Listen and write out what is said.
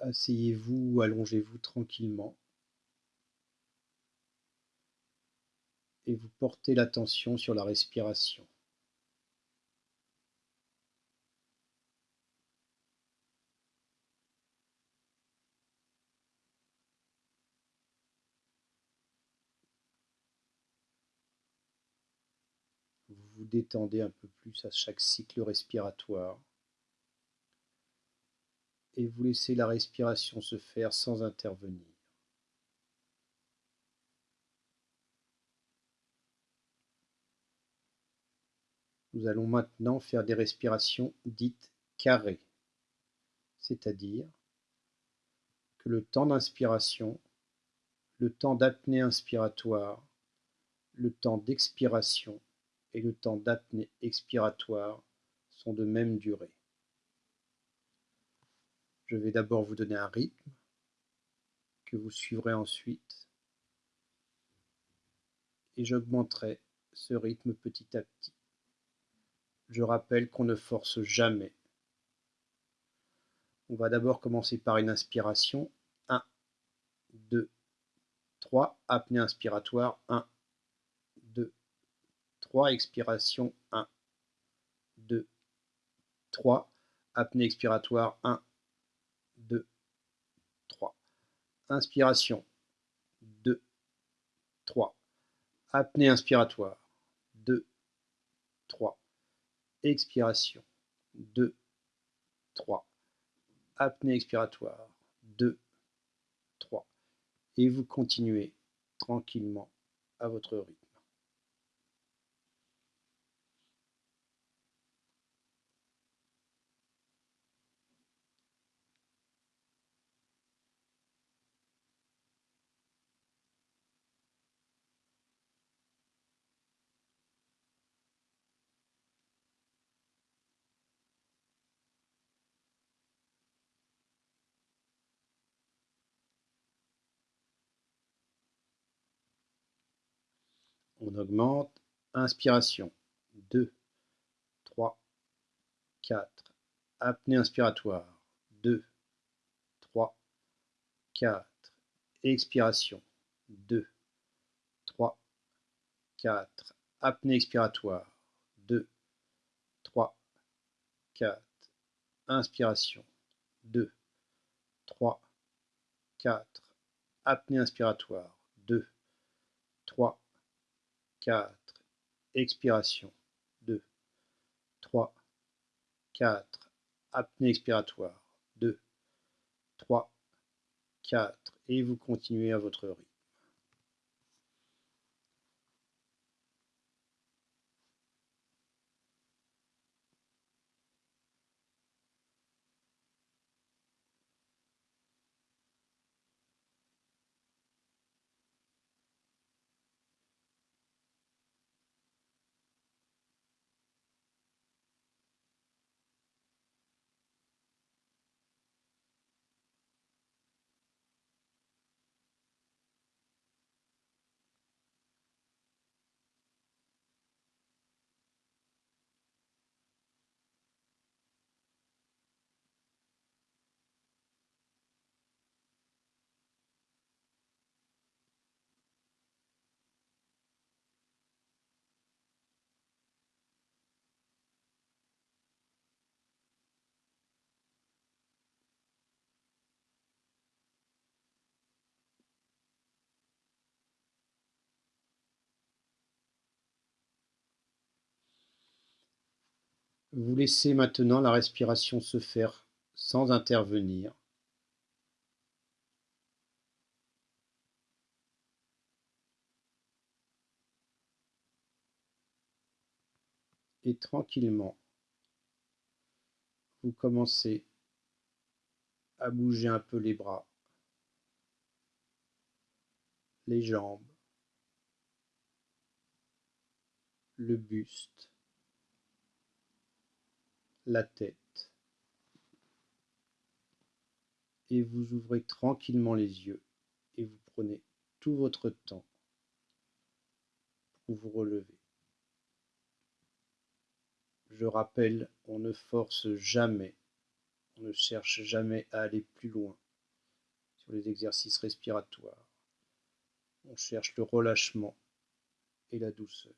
Asseyez-vous ou allongez-vous tranquillement et vous portez l'attention sur la respiration. Vous vous détendez un peu plus à chaque cycle respiratoire et vous laissez la respiration se faire sans intervenir. Nous allons maintenant faire des respirations dites carrées, c'est-à-dire que le temps d'inspiration, le temps d'apnée inspiratoire, le temps d'expiration et le temps d'apnée expiratoire sont de même durée. Je vais d'abord vous donner un rythme que vous suivrez ensuite et j'augmenterai ce rythme petit à petit. Je rappelle qu'on ne force jamais. On va d'abord commencer par une inspiration. 1, 2, 3. Apnée inspiratoire. 1, 2, 3. Expiration. 1, 2, 3. Apnée expiratoire. 1, 2, 3. Inspiration. 2, 3. Apnée inspiratoire. 2, 3 expiration. 2, 3. Apnée expiratoire. 2, 3. Et vous continuez tranquillement à votre rythme. On augmente. Inspiration. 2, 3, 4. Apnée inspiratoire. 2, 3, 4. Expiration. 2, 3, 4. Apnée expiratoire. 2, 3, 4. Inspiration. 2, 3, 4. Apnée inspiratoire. 2, 3, 4. Expiration. 2, 3, 4. Apnée expiratoire. 2, 3, 4. Et vous continuez à votre rythme. Vous laissez maintenant la respiration se faire sans intervenir. Et tranquillement, vous commencez à bouger un peu les bras, les jambes, le buste la tête et vous ouvrez tranquillement les yeux et vous prenez tout votre temps pour vous relever. Je rappelle, on ne force jamais, on ne cherche jamais à aller plus loin. sur les exercices respiratoires. On cherche le relâchement et la douceur.